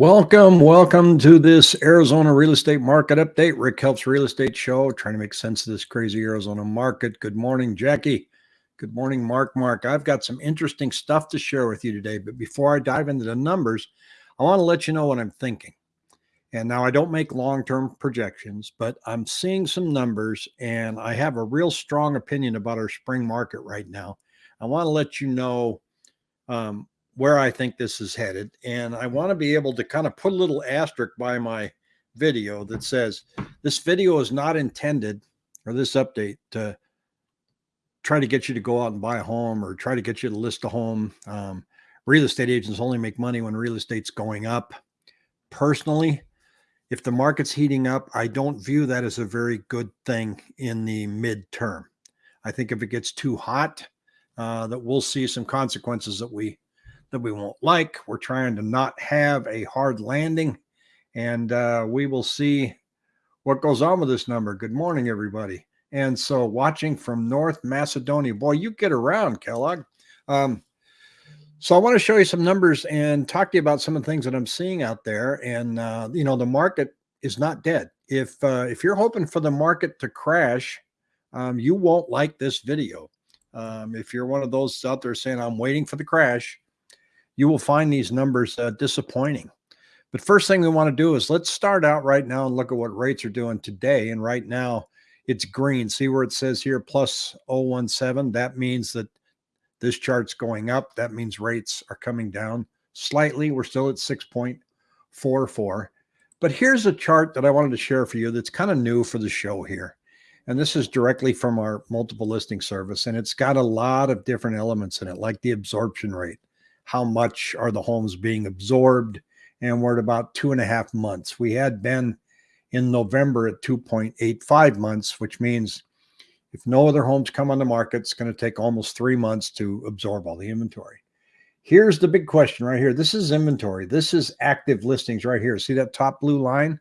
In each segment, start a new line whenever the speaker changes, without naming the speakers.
Welcome, welcome to this Arizona real estate market update. Rick helps real estate show, trying to make sense of this crazy Arizona market. Good morning, Jackie. Good morning, Mark. Mark, I've got some interesting stuff to share with you today. But before I dive into the numbers, I want to let you know what I'm thinking. And now I don't make long term projections, but I'm seeing some numbers and I have a real strong opinion about our spring market right now. I want to let you know um, where I think this is headed. And I want to be able to kind of put a little asterisk by my video that says this video is not intended or this update to try to get you to go out and buy a home or try to get you to list a home. Um, real estate agents only make money when real estate's going up. Personally, if the market's heating up, I don't view that as a very good thing in the midterm. I think if it gets too hot, uh, that we'll see some consequences that we that we won't like. We're trying to not have a hard landing, and uh, we will see what goes on with this number. Good morning, everybody. And so, watching from North Macedonia, boy, you get around, Kellogg. Um, so, I want to show you some numbers and talk to you about some of the things that I'm seeing out there. And uh, you know, the market is not dead. If uh, if you're hoping for the market to crash, um, you won't like this video. Um, if you're one of those out there saying, I'm waiting for the crash, you will find these numbers uh, disappointing. But first thing we want to do is let's start out right now and look at what rates are doing today. And right now it's green. See where it says here plus 017? That means that this chart's going up. That means rates are coming down slightly. We're still at 6.44. But here's a chart that I wanted to share for you that's kind of new for the show here. And this is directly from our multiple listing service. And it's got a lot of different elements in it, like the absorption rate how much are the homes being absorbed. And we're at about two and a half months. We had been in November at 2.85 months, which means if no other homes come on the market, it's going to take almost three months to absorb all the inventory. Here's the big question right here. This is inventory. This is active listings right here. See that top blue line?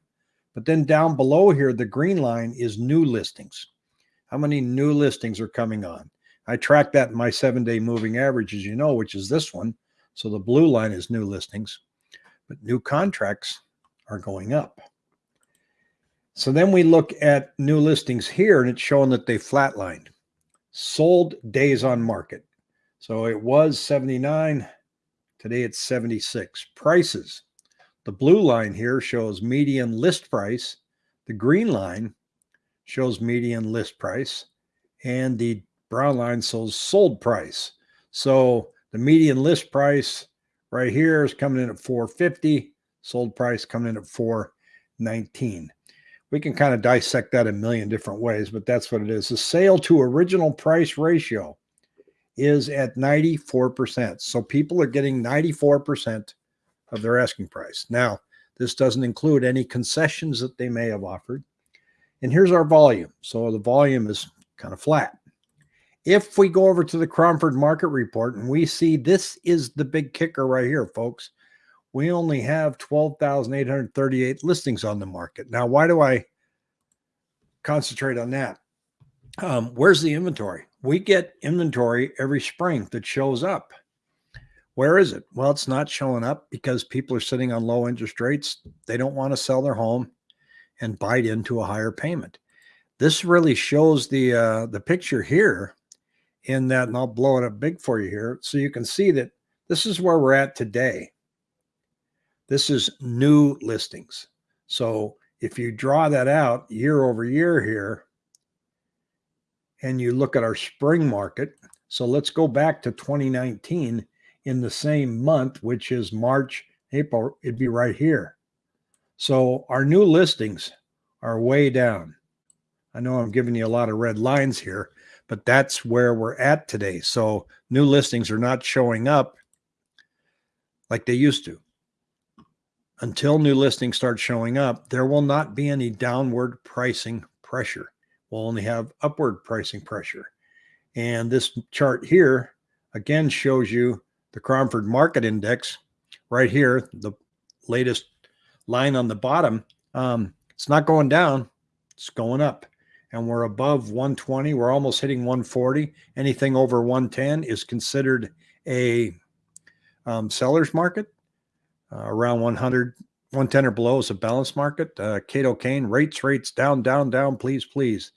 But then down below here, the green line is new listings. How many new listings are coming on? I track that in my seven day moving average, as you know, which is this one. So the blue line is new listings, but new contracts are going up. So then we look at new listings here and it's showing that they flatlined. Sold days on market. So it was 79. Today it's 76. Prices. The blue line here shows median list price. The green line shows median list price. And the brown line shows sold price. So the median list price right here is coming in at 450, sold price coming in at 419. We can kind of dissect that a million different ways, but that's what it is. The sale to original price ratio is at 94%. So people are getting 94% of their asking price. Now, this doesn't include any concessions that they may have offered. And here's our volume. So the volume is kind of flat. If we go over to the Cromford market report and we see this is the big kicker right here, folks, we only have 12,838 listings on the market. Now, why do I concentrate on that? Um, where's the inventory? We get inventory every spring that shows up. Where is it? Well, it's not showing up because people are sitting on low interest rates. They don't want to sell their home and bite into a higher payment. This really shows the uh, the picture here in that, and I'll blow it up big for you here. So you can see that this is where we're at today. This is new listings. So if you draw that out year over year here, and you look at our spring market, so let's go back to 2019 in the same month, which is March, April, it'd be right here. So our new listings are way down. I know I'm giving you a lot of red lines here, but that's where we're at today. So new listings are not showing up like they used to. Until new listings start showing up, there will not be any downward pricing pressure. We'll only have upward pricing pressure. And this chart here again shows you the Cromford Market Index right here, the latest line on the bottom. Um, it's not going down, it's going up and we're above 120. We're almost hitting 140. Anything over 110 is considered a um, seller's market. uh, around 100, 110 or below is a balanced market. Uh, Cato Kane, rates, rates, down, down, down, please, please.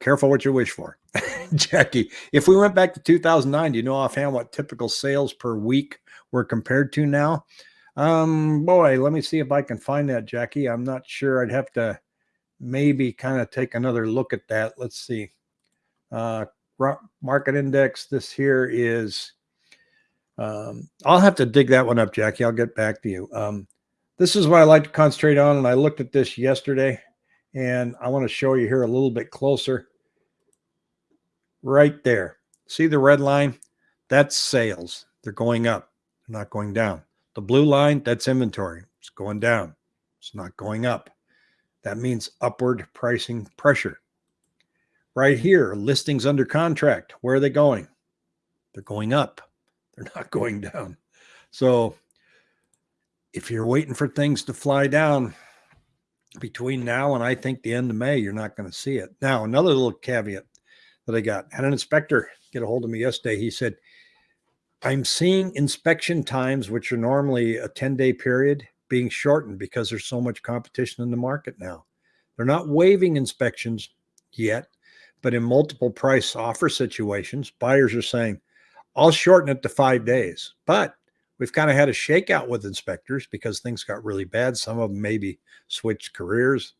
Careful what you wish for. Jackie, if we went back to 2009, do you know offhand what typical sales per week were compared to now? Um, boy, let me see if I can find that, Jackie. I'm not sure. I'd have to maybe kind of take another look at that. Let's see. Uh, market index. This here is, um, I'll have to dig that one up, Jackie. I'll get back to you. Um, this is what I like to concentrate on. And I looked at this yesterday and I want to show you here a little bit closer. Right there. See the red line? That's sales. They're going up. They're not going down. The blue line, that's inventory. It's going down. It's not going up. That means upward pricing pressure. Right here, listings under contract. Where are they going? They're going up. They're not going down. So if you're waiting for things to fly down between now and I think the end of May, you're not going to see it. Now, another little caveat that I got had an inspector get a hold of me yesterday. He said, I'm seeing inspection times, which are normally a 10 day period, being shortened because there's so much competition in the market now. They're not waiving inspections yet, but in multiple price offer situations, buyers are saying, I'll shorten it to five days. But we've kind of had a shakeout with inspectors because things got really bad. Some of them maybe switched careers.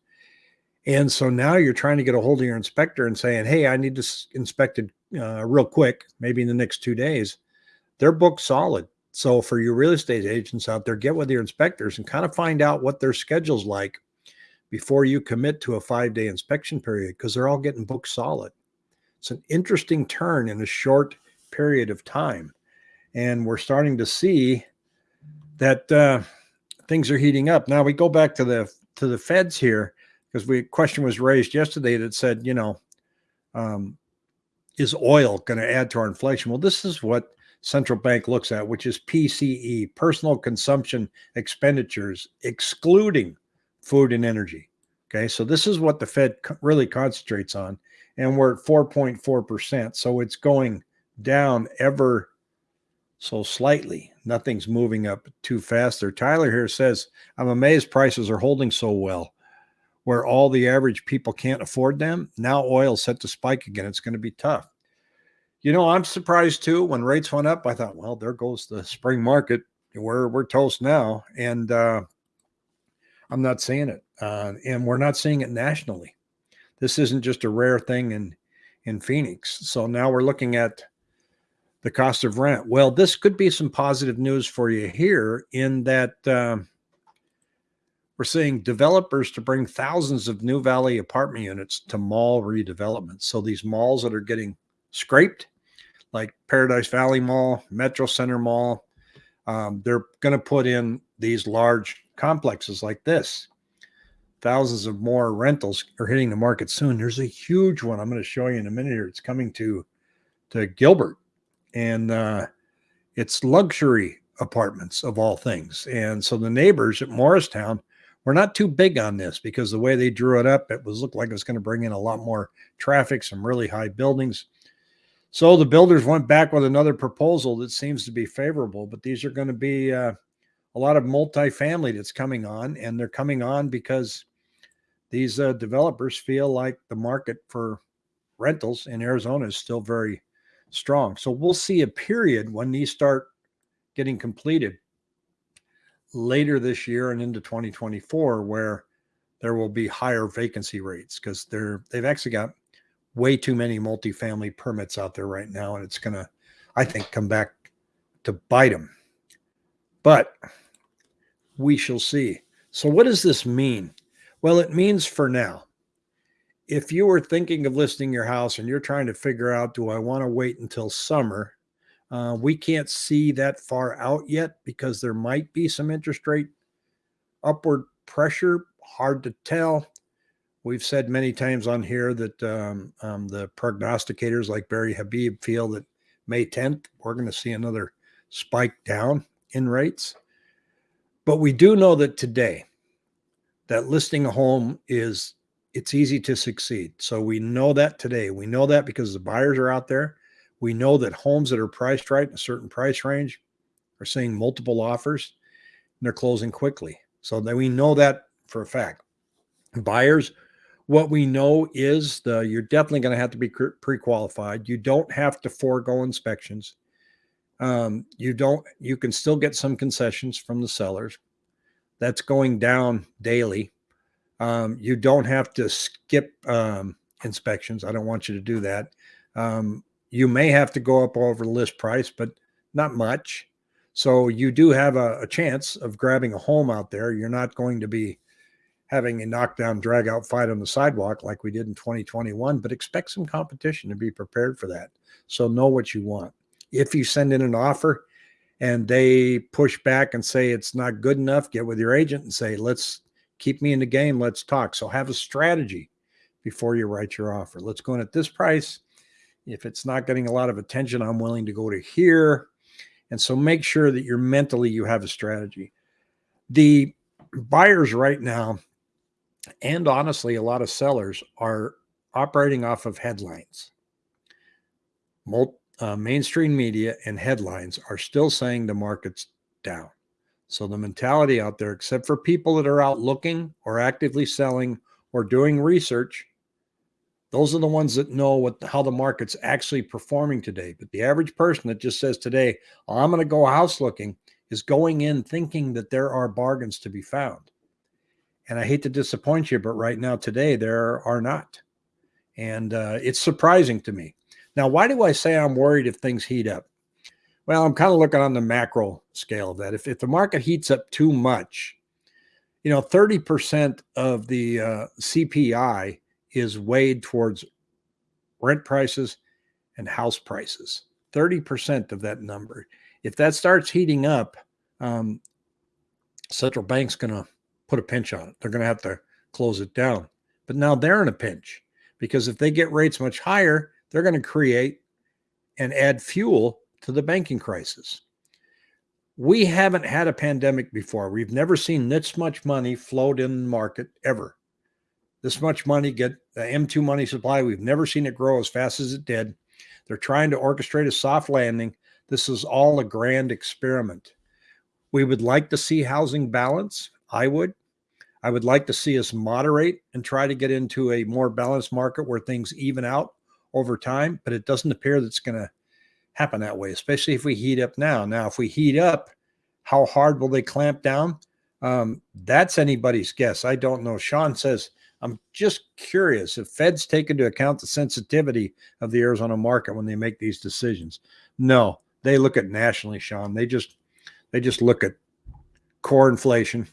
And so now you're trying to get a hold of your inspector and saying, Hey, I need this inspected uh, real quick, maybe in the next two days they're booked solid. So for your real estate agents out there, get with your inspectors and kind of find out what their schedule's like before you commit to a five day inspection period because they're all getting booked solid. It's an interesting turn in a short period of time. And we're starting to see that uh, things are heating up. Now we go back to the to the feds here because we question was raised yesterday that said, you know, um, is oil going to add to our inflation? Well, this is what central bank looks at, which is PCE, personal consumption expenditures, excluding food and energy. Okay, so this is what the Fed really concentrates on, and we're at 4.4%. So it's going down ever so slightly. Nothing's moving up too fast there. Tyler here says, I'm amazed prices are holding so well. Where all the average people can't afford them, now oil set to spike again. It's going to be tough. You know, I'm surprised too. When rates went up, I thought, well, there goes the spring market. We're we're toast now, and uh, I'm not seeing it, uh, and we're not seeing it nationally. This isn't just a rare thing in in Phoenix. So now we're looking at the cost of rent. Well, this could be some positive news for you here, in that uh, we're seeing developers to bring thousands of new Valley apartment units to mall redevelopment. So these malls that are getting scraped like Paradise Valley Mall, Metro Center Mall. Um, they're going to put in these large complexes like this. Thousands of more rentals are hitting the market soon. There's a huge one I'm going to show you in a minute here. It's coming to to Gilbert, and uh, it's luxury apartments of all things. And so the neighbors at Morristown were not too big on this because the way they drew it up, it was looked like it was going to bring in a lot more traffic, some really high buildings. So the builders went back with another proposal that seems to be favorable, but these are going to be uh, a lot of multifamily that's coming on, and they're coming on because these uh, developers feel like the market for rentals in Arizona is still very strong. So we'll see a period when these start getting completed later this year and into 2024 where there will be higher vacancy rates because they're they've actually got way too many multifamily permits out there right now, and it's going to, I think, come back to bite them. But we shall see. So, what does this mean? Well, it means for now, if you were thinking of listing your house and you're trying to figure out, do I want to wait until summer? Uh, we can't see that far out yet because there might be some interest rate upward pressure. Hard to tell. We've said many times on here that um, um, the prognosticators like Barry Habib feel that May 10th, we're going to see another spike down in rates. But we do know that today, that listing a home is it's easy to succeed. So we know that today. We know that because the buyers are out there. We know that homes that are priced right in a certain price range are seeing multiple offers. And they're closing quickly. So that we know that for a fact. Buyers, what we know is the you're definitely going to have to be pre-qualified. You don't have to forego inspections. Um, you don't. You can still get some concessions from the sellers. That's going down daily. Um, you don't have to skip um, inspections. I don't want you to do that. Um, you may have to go up over list price, but not much. So you do have a, a, chance of grabbing a home out there. You're not going to be having a knockdown, drag out fight on the sidewalk like we did in 2021, but expect some competition to be prepared for that. So know what you want. If you send in an offer and they push back and say it's not good enough, get with your agent and say, let's keep me in the game. Let's talk. So have a strategy before you write your offer. Let's go in at this price. If it's not getting a lot of attention, I'm willing to go to here. And so make sure that you're mentally, you have a strategy. The buyers right now, and honestly, a lot of sellers are operating off of headlines. Uh, mainstream media and headlines are still saying the market's down. So the mentality out there, except for people that are out looking or actively selling or doing research, those are the ones that know what how the market's actually performing today. But the average person that just says today, oh, I'm going to go house looking is going in thinking that there are bargains to be found. And I hate to disappoint you, but right now today there are not. And uh, it's surprising to me. Now, why do I say I'm worried if things heat up? Well, I'm kind of looking on the macro scale of that. If, if the market heats up too much, you know, 30% of the uh, CPI is weighed towards rent prices and house prices. 30% of that number. If that starts heating up, um, central bank's going to put a pinch on it. They're going to have to close it down. But now they're in a pinch because if they get rates much higher, they're going to create and add fuel to the banking crisis. We haven't had a pandemic before. We've never seen this much money float in the market ever this much money, get the M2 money supply. We've never seen it grow as fast as it did. They're trying to orchestrate a soft landing. This is all a grand experiment. We would like to see housing balance. I would. I would like to see us moderate and try to get into a more balanced market where things even out over time, but it doesn't appear that's going to happen that way, especially if we heat up now. Now, if we heat up, how hard will they clamp down? Um, that's anybody's guess. I don't know. Sean says I'm just curious if Feds take into account the sensitivity of the Arizona market when they make these decisions. No, they look at nationally, Sean. They just they just look at core inflation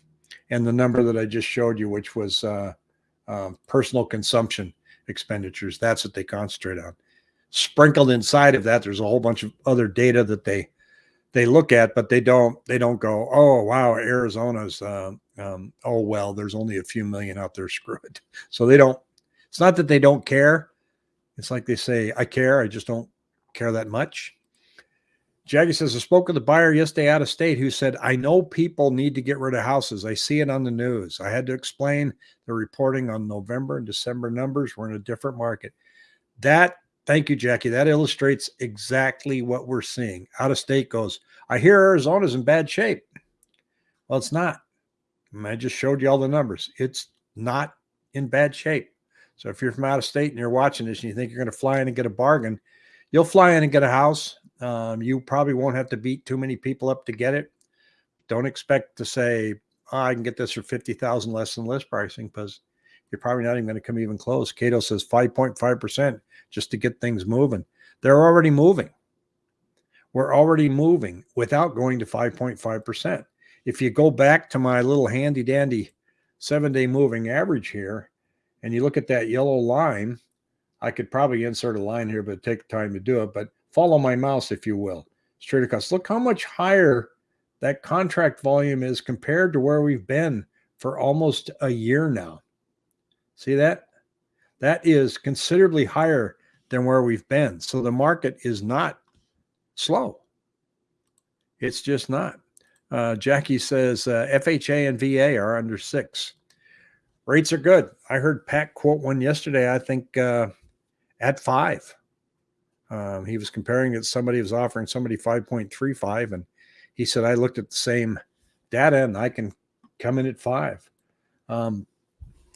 and the number that I just showed you, which was uh, uh, personal consumption expenditures. That's what they concentrate on. Sprinkled inside of that, there's a whole bunch of other data that they they look at, but they don't they don't go, oh wow, Arizona's uh, um, oh well, there's only a few million out there. Screw it. So they don't. It's not that they don't care. It's like they say, I care. I just don't care that much. Jackie says, I spoke with a buyer yesterday out of state who said, I know people need to get rid of houses. I see it on the news. I had to explain the reporting on November and December numbers. We're in a different market. That Thank you, Jackie. That illustrates exactly what we're seeing. Out of state goes, I hear Arizona's in bad shape. Well, it's not. I just showed you all the numbers. It's not in bad shape. So if you're from out of state and you're watching this and you think you're going to fly in and get a bargain, you'll fly in and get a house. Um, you probably won't have to beat too many people up to get it. Don't expect to say, oh, I can get this for 50,000 less than list pricing because you're probably not even going to come even close. Cato says 5.5% just to get things moving. They're already moving. We're already moving without going to 5.5%. If you go back to my little handy dandy seven day moving average here, and you look at that yellow line, I could probably insert a line here, but take time to do it. But follow my mouse, if you will. Straight across. Look how much higher that contract volume is compared to where we've been for almost a year now. See that? That is considerably higher than where we've been. So the market is not slow. It's just not. Uh, Jackie says uh, FHA and VA are under six. Rates are good. I heard Pat quote one yesterday, I think uh, at five. Um, he was comparing it, somebody was offering somebody 5.35, and he said, I looked at the same data and I can come in at five. Um,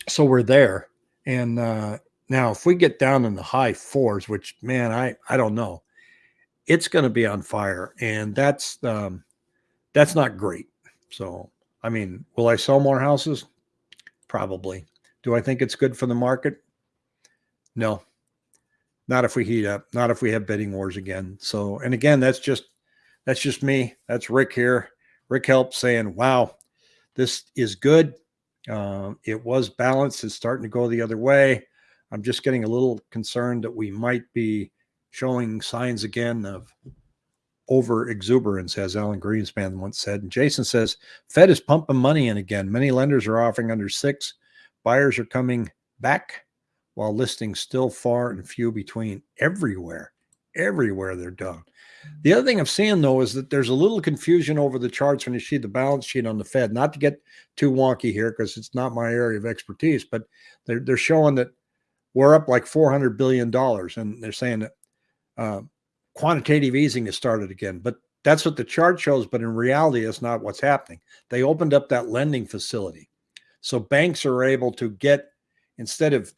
so we're there. And uh, now, if we get down in the high fours, which man, I I don't know, it's going to be on fire, and that's um, that's not great. So, I mean, will I sell more houses? Probably. Do I think it's good for the market? No, not if we heat up. Not if we have bidding wars again. So, and again, that's just that's just me. That's Rick here. Rick helps saying, "Wow, this is good. Uh, it was balanced. It's starting to go the other way. I'm just getting a little concerned that we might be showing signs again of over exuberance, as Alan Greenspan once said. And Jason says, Fed is pumping money in again. Many lenders are offering under six. Buyers are coming back while listings still far and few between everywhere. Everywhere they're done. The other thing I'm seeing though is that there's a little confusion over the charts when you see the balance sheet on the Fed. Not to get too wonky here because it's not my area of expertise, but they're they're showing that we're up like 400 billion dollars, and they're saying that uh, quantitative easing has started again. But that's what the chart shows. But in reality, it's not what's happening. They opened up that lending facility, so banks are able to get instead of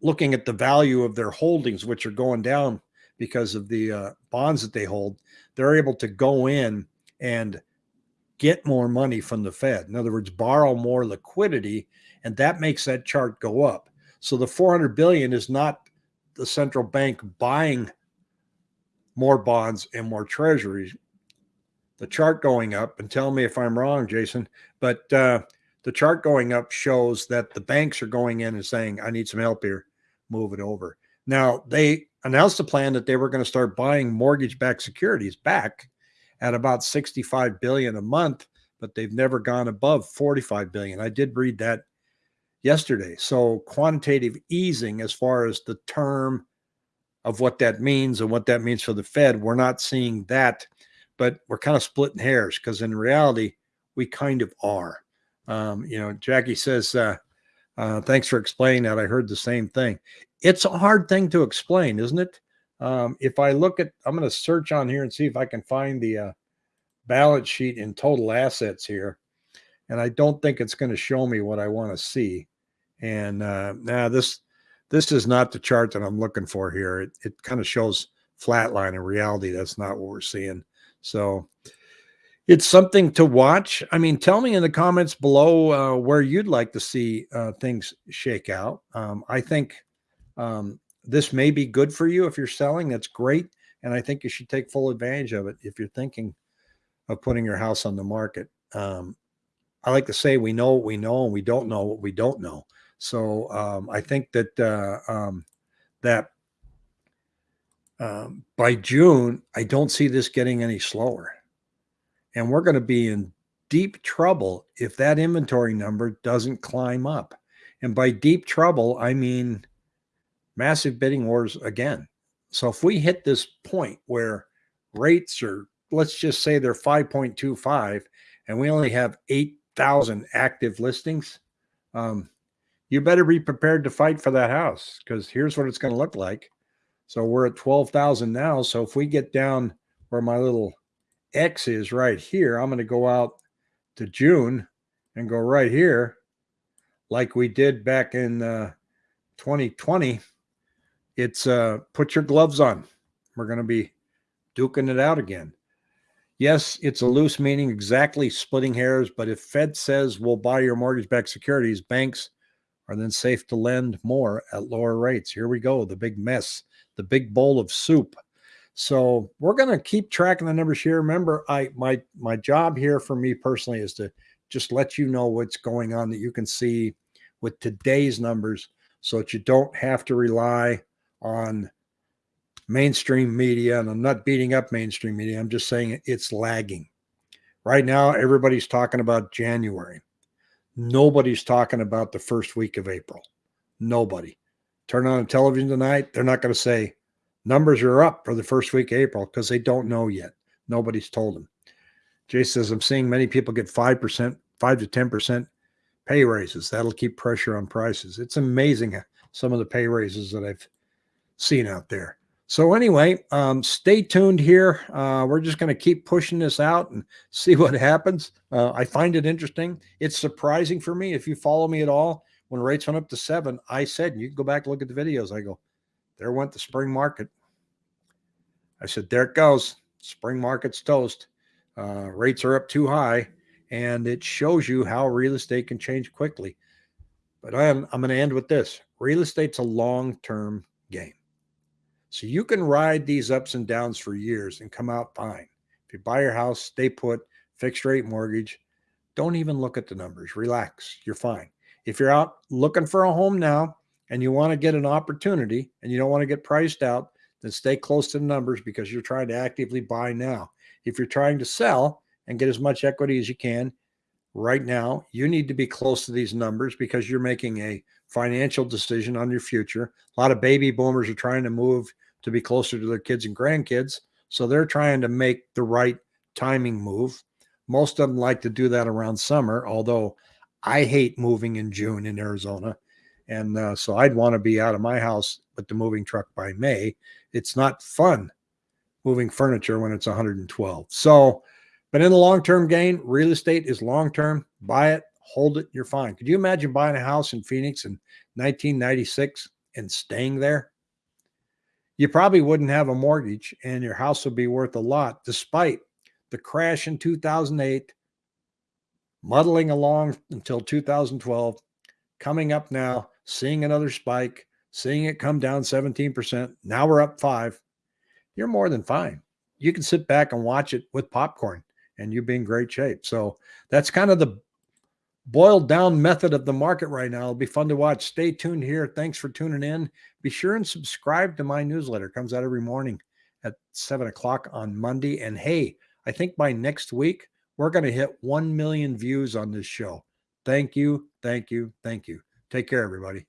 looking at the value of their holdings, which are going down because of the uh, bonds that they hold, they're able to go in and get more money from the Fed. In other words, borrow more liquidity, and that makes that chart go up. So the 400 billion is not the central bank buying more bonds and more treasuries. The chart going up, and tell me if I'm wrong, Jason, but uh, the chart going up shows that the banks are going in and saying, I need some help here, move it over. Now, they announced a plan that they were going to start buying mortgage-backed securities back at about 65 billion a month, but they've never gone above 45 billion. I did read that yesterday. So quantitative easing as far as the term of what that means and what that means for the Fed, we're not seeing that, but we're kind of splitting hairs because in reality, we kind of are. Um, you know, Jackie says, uh, uh, thanks for explaining that. I heard the same thing it's a hard thing to explain, isn't it? Um, if I look at, I'm going to search on here and see if I can find the uh, balance sheet in total assets here. And I don't think it's going to show me what I want to see. And uh, now this, this is not the chart that I'm looking for here. It, it kind of shows flatline. In reality, that's not what we're seeing. So it's something to watch. I mean, tell me in the comments below uh, where you'd like to see uh, things shake out. Um, I think um, this may be good for you if you're selling. That's great. And I think you should take full advantage of it if you're thinking of putting your house on the market. Um, I like to say we know what we know and we don't know what we don't know. So um, I think that uh, um, that um, by June, I don't see this getting any slower. And we're going to be in deep trouble if that inventory number doesn't climb up. And by deep trouble, I mean massive bidding wars again. So if we hit this point where rates are, let's just say they're 5.25 and we only have 8,000 active listings, um, you better be prepared to fight for that house because here's what it's going to look like. So we're at 12,000 now. So if we get down where my little X is right here, I'm going to go out to June and go right here like we did back in uh, 2020 it's uh, put your gloves on. We're going to be duking it out again. Yes, it's a loose meaning, exactly splitting hairs. But if Fed says we'll buy your mortgage-backed securities, banks are then safe to lend more at lower rates. Here we go, the big mess, the big bowl of soup. So we're going to keep tracking the numbers here. Remember, I my my job here for me personally is to just let you know what's going on that you can see with today's numbers so that you don't have to rely on mainstream media, and I'm not beating up mainstream media. I'm just saying it's lagging. Right now, everybody's talking about January. Nobody's talking about the first week of April. Nobody. Turn on the television tonight, they're not going to say numbers are up for the first week of April because they don't know yet. Nobody's told them. Jay says, I'm seeing many people get 5%, 5 to 10% pay raises. That'll keep pressure on prices. It's amazing some of the pay raises that I've seen out there. So anyway, um, stay tuned here. Uh, we're just going to keep pushing this out and see what happens. Uh, I find it interesting. It's surprising for me. If you follow me at all, when rates went up to seven, I said, you can go back and look at the videos. I go, there went the spring market. I said, there it goes. Spring market's toast. Uh, rates are up too high. And it shows you how real estate can change quickly. But I'm, I'm going to end with this real estate's a long term game. So you can ride these ups and downs for years and come out fine. If you buy your house, stay put, fixed rate mortgage, don't even look at the numbers. Relax. You're fine. If you're out looking for a home now and you want to get an opportunity and you don't want to get priced out, then stay close to the numbers because you're trying to actively buy now. If you're trying to sell and get as much equity as you can right now, you need to be close to these numbers because you're making a financial decision on your future. A lot of baby boomers are trying to move to be closer to their kids and grandkids. So they're trying to make the right timing move. Most of them like to do that around summer, although I hate moving in June in Arizona. And uh, so I'd want to be out of my house with the moving truck by May. It's not fun moving furniture when it's 112. So, but in the long term gain, real estate is long term. Buy it, hold it, you're fine. Could you imagine buying a house in Phoenix in 1996 and staying there? You probably wouldn't have a mortgage and your house would be worth a lot despite the crash in 2008, muddling along until 2012, coming up now, seeing another spike, seeing it come down 17%. Now we're up five. You're more than fine. You can sit back and watch it with popcorn and you'll be in great shape. So that's kind of the boiled down method of the market right now. It'll be fun to watch. Stay tuned here. Thanks for tuning in. Be sure and subscribe to my newsletter. It comes out every morning at seven o'clock on Monday. And hey, I think by next week, we're going to hit 1 million views on this show. Thank you. Thank you. Thank you. Take care, everybody.